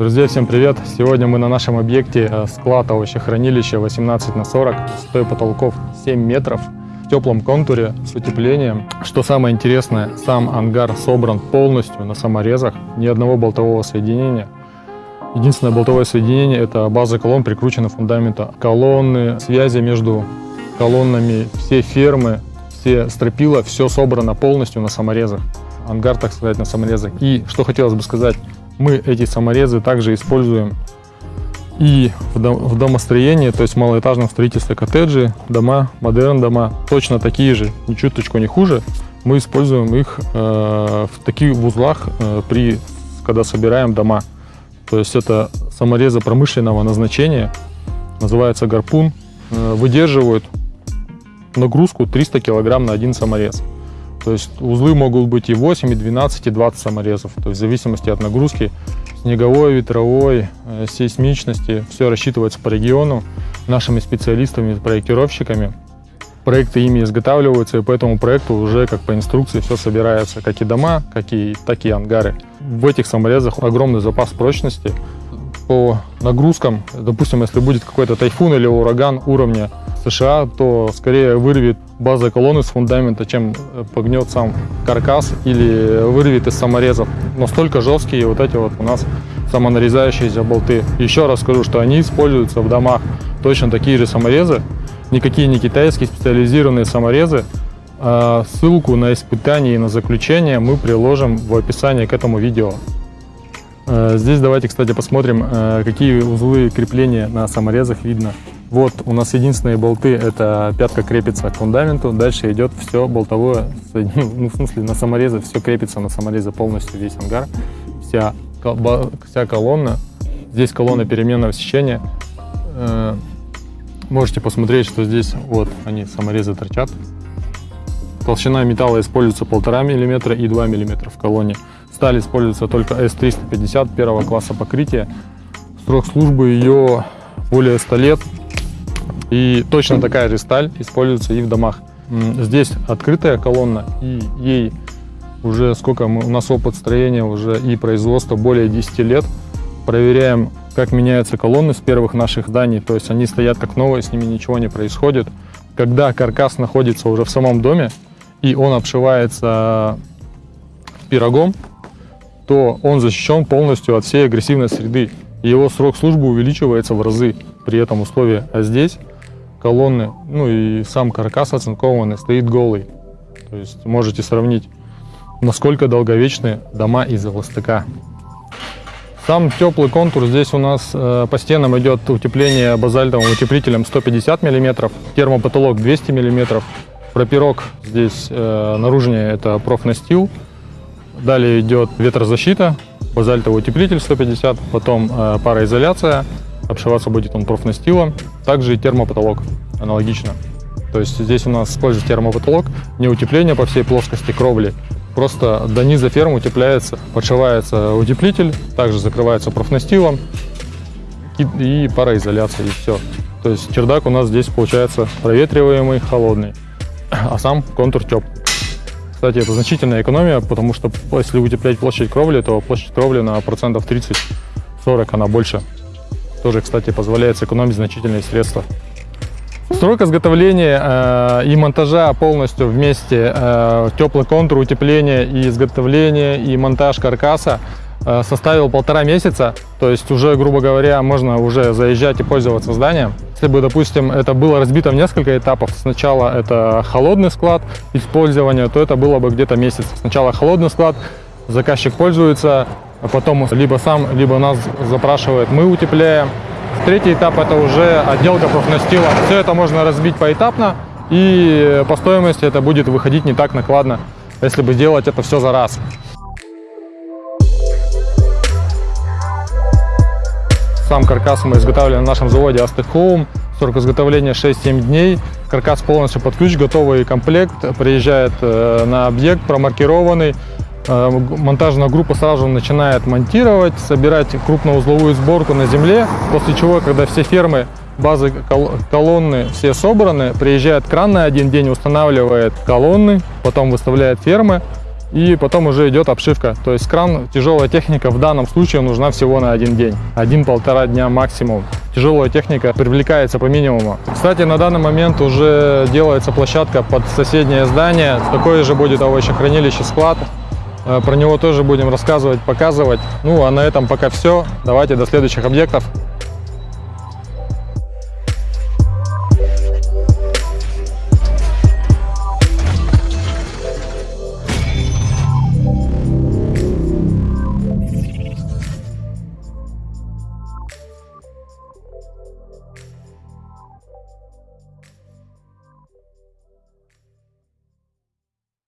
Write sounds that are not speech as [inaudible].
Друзья, всем привет! Сегодня мы на нашем объекте э, склад овощехранилища 18 на 40, высотой потолков 7 метров, в теплом контуре с утеплением. Что самое интересное, сам ангар собран полностью на саморезах, ни одного болтового соединения. Единственное болтовое соединение – это база колонн, прикручена фундамента. Колонны, связи между колоннами, все фермы, все стропила, все собрано полностью на саморезах. Ангар, так сказать, на саморезах. И что хотелось бы сказать, мы эти саморезы также используем и в домостроении, то есть в малоэтажном строительстве коттеджи, дома, модерн дома, точно такие же, ни чуточку не хуже. Мы используем их э, в таких узлах, э, при, когда собираем дома. То есть это саморезы промышленного назначения, называется гарпун, э, выдерживают нагрузку 300 килограмм на один саморез. То есть узлы могут быть и 8, и 12, и 20 саморезов. То есть в зависимости от нагрузки снеговой, ветровой, э, сейсмичности. Все рассчитывается по региону нашими специалистами, проектировщиками. Проекты ими изготавливаются, и по этому проекту уже как по инструкции все собирается, как и дома, как и, так и ангары. В этих саморезах огромный запас прочности. По нагрузкам, допустим, если будет какой-то тайфун или ураган уровня США, то скорее вырвет база колонны с фундамента, чем э, погнет сам каркас или вырвет из саморезов. Настолько жесткие вот эти вот у нас самонарезающиеся болты. Еще раз скажу, что они используются в домах точно такие же саморезы, никакие не китайские специализированные саморезы. А ссылку на испытание и на заключение мы приложим в описании к этому видео. Э, здесь давайте, кстати, посмотрим, э, какие узлы крепления на саморезах видно. Вот у нас единственные болты, это пятка крепится к фундаменту, дальше идет все болтовое, [laughs] ну, в смысле на саморезы, все крепится на саморезы полностью, весь ангар, вся, вся колонна. Здесь колонна переменного сечения. Э, можете посмотреть, что здесь вот они, саморезы торчат. Толщина металла используется 1,5 мм и 2 мм в колонне. Сталь используется только S350 первого класса покрытия. Срок службы ее более 100 лет. И точно такая же сталь используется и в домах. Здесь открытая колонна, и ей уже сколько мы, у нас опыт строения уже и производства более 10 лет. Проверяем, как меняются колонны с первых наших зданий, то есть они стоят как новые, с ними ничего не происходит. Когда каркас находится уже в самом доме, и он обшивается пирогом, то он защищен полностью от всей агрессивной среды. Его срок службы увеличивается в разы при этом условии. А здесь колонны, ну и сам каркас оцинкованный стоит голый. То есть можете сравнить, насколько долговечны дома из ЛСТК. Сам теплый контур, здесь у нас э, по стенам идет утепление базальтовым утеплителем 150 мм, термопотолок 200 мм, пропирог здесь э, наружнее это профнастил, далее идет ветрозащита, базальтовый утеплитель 150, потом э, пароизоляция, обшиваться будет он профнастилом, также и термопотолок аналогично. То есть здесь у нас используется термопотолок, не утепление по всей плоскости кровли, просто до низа фермы утепляется, подшивается утеплитель, также закрывается профнастилом и, и пароизоляция, и все. То есть чердак у нас здесь получается проветриваемый, холодный, а сам контур теп. Кстати, это значительная экономия, потому что если утеплять площадь кровли, то площадь кровли на процентов 30-40 она больше. Тоже, кстати, позволяет сэкономить значительные средства. Срок изготовления э, и монтажа полностью вместе, э, теплый контур, утепление и изготовление и монтаж каркаса э, составил полтора месяца. То есть уже, грубо говоря, можно уже заезжать и пользоваться зданием. Если бы, допустим, это было разбито в несколько этапов, сначала это холодный склад использования, то это было бы где-то месяц. Сначала холодный склад, заказчик пользуется, а потом либо сам, либо нас запрашивает, мы утепляем. Третий этап это уже отделка профнастила. Все это можно разбить поэтапно, и по стоимости это будет выходить не так накладно, если бы делать это все за раз. Сам каркас мы изготавливали на нашем заводе Aztec Home. Срок изготовления 6-7 дней. Каркас полностью под ключ, готовый комплект. Приезжает э, на объект, промаркированный. Э, монтажная группа сразу начинает монтировать, собирать крупноузловую сборку на земле, после чего, когда все фермы, базы колонны все собраны, приезжает кран на один день, устанавливает колонны, потом выставляет фермы, И потом уже идет обшивка. То есть кран, тяжелая техника в данном случае нужна всего на один день. Один-полтора дня максимум. Тяжелая техника привлекается по минимуму. Кстати, на данный момент уже делается площадка под соседнее здание. Такое же будет овощехранилище, склад. Э, Про него тоже будем рассказывать, показывать. Ну, а на этом пока все. Давайте до следующих объектов.